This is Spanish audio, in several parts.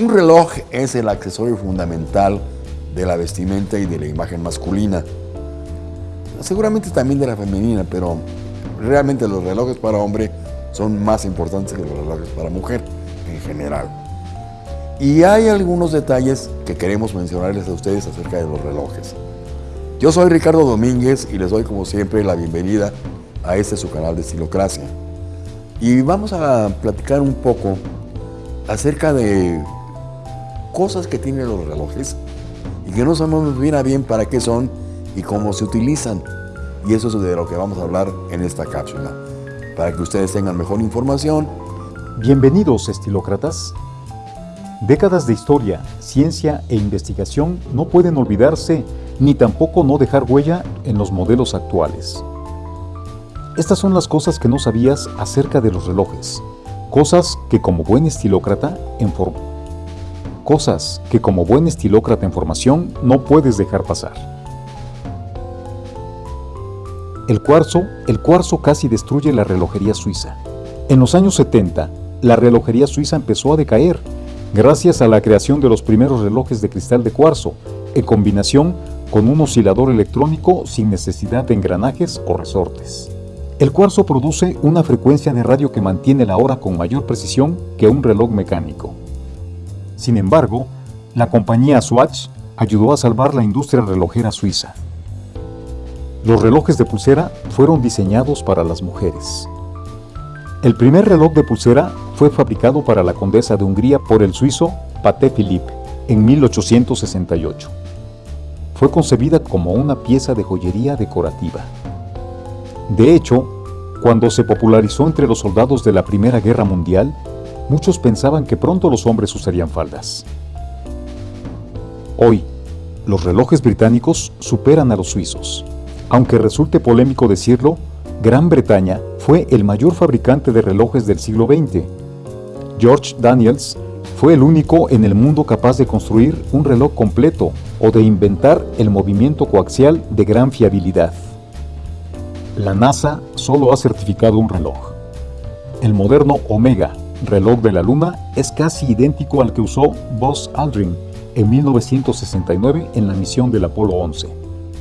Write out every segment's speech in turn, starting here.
Un reloj es el accesorio fundamental de la vestimenta y de la imagen masculina. Seguramente también de la femenina, pero realmente los relojes para hombre son más importantes que los relojes para mujer en general. Y hay algunos detalles que queremos mencionarles a ustedes acerca de los relojes. Yo soy Ricardo Domínguez y les doy como siempre la bienvenida a este su canal de Estilocracia. Y vamos a platicar un poco acerca de cosas que tienen los relojes y que no sabemos bien a bien para qué son y cómo se utilizan. Y eso es de lo que vamos a hablar en esta cápsula, para que ustedes tengan mejor información. Bienvenidos, estilócratas. Décadas de historia, ciencia e investigación no pueden olvidarse ni tampoco no dejar huella en los modelos actuales. Estas son las cosas que no sabías acerca de los relojes, cosas que como buen estilócrata en cosas que como buen estilócrata en formación no puedes dejar pasar. El cuarzo, el cuarzo casi destruye la relojería suiza. En los años 70, la relojería suiza empezó a decaer gracias a la creación de los primeros relojes de cristal de cuarzo, en combinación con un oscilador electrónico sin necesidad de engranajes o resortes. El cuarzo produce una frecuencia de radio que mantiene la hora con mayor precisión que un reloj mecánico. Sin embargo, la compañía Swatch ayudó a salvar la industria relojera suiza. Los relojes de pulsera fueron diseñados para las mujeres. El primer reloj de pulsera fue fabricado para la condesa de Hungría por el suizo Paté Philippe en 1868 fue concebida como una pieza de joyería decorativa. De hecho, cuando se popularizó entre los soldados de la Primera Guerra Mundial, muchos pensaban que pronto los hombres usarían faldas. Hoy, los relojes británicos superan a los suizos. Aunque resulte polémico decirlo, Gran Bretaña fue el mayor fabricante de relojes del siglo XX. George Daniels fue el único en el mundo capaz de construir un reloj completo o de inventar el movimiento coaxial de gran fiabilidad. La NASA solo ha certificado un reloj. El moderno Omega, reloj de la Luna, es casi idéntico al que usó Buzz Aldrin en 1969 en la misión del Apolo 11.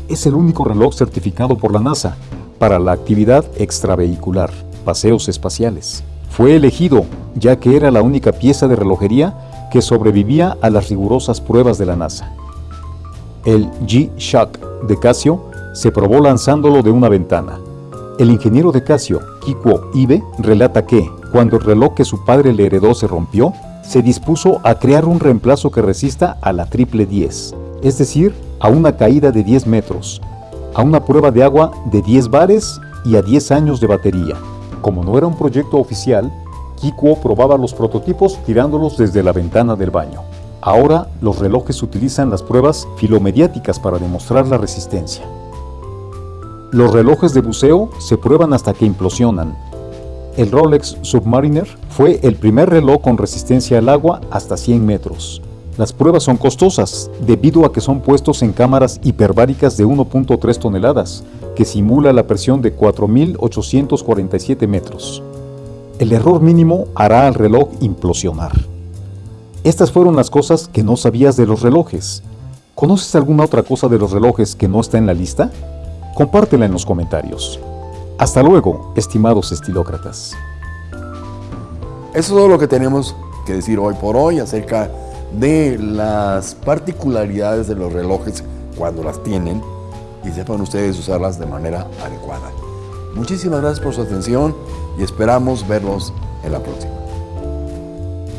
Es el único reloj certificado por la NASA para la actividad extravehicular, paseos espaciales. Fue elegido ya que era la única pieza de relojería que sobrevivía a las rigurosas pruebas de la NASA. El G-Shock de Casio se probó lanzándolo de una ventana. El ingeniero de Casio, Kikuo Ibe, relata que, cuando el reloj que su padre le heredó se rompió, se dispuso a crear un reemplazo que resista a la triple 10, es decir, a una caída de 10 metros, a una prueba de agua de 10 bares y a 10 años de batería. Como no era un proyecto oficial, Kikuo probaba los prototipos tirándolos desde la ventana del baño. Ahora los relojes utilizan las pruebas filomediáticas para demostrar la resistencia. Los relojes de buceo se prueban hasta que implosionan. El Rolex Submariner fue el primer reloj con resistencia al agua hasta 100 metros. Las pruebas son costosas debido a que son puestos en cámaras hiperbáricas de 1.3 toneladas, que simula la presión de 4.847 metros. El error mínimo hará al reloj implosionar. Estas fueron las cosas que no sabías de los relojes. ¿Conoces alguna otra cosa de los relojes que no está en la lista? Compártela en los comentarios. Hasta luego, estimados estilócratas. Eso es todo lo que tenemos que decir hoy por hoy acerca de las particularidades de los relojes cuando las tienen y sepan ustedes usarlas de manera adecuada. Muchísimas gracias por su atención y esperamos verlos en la próxima.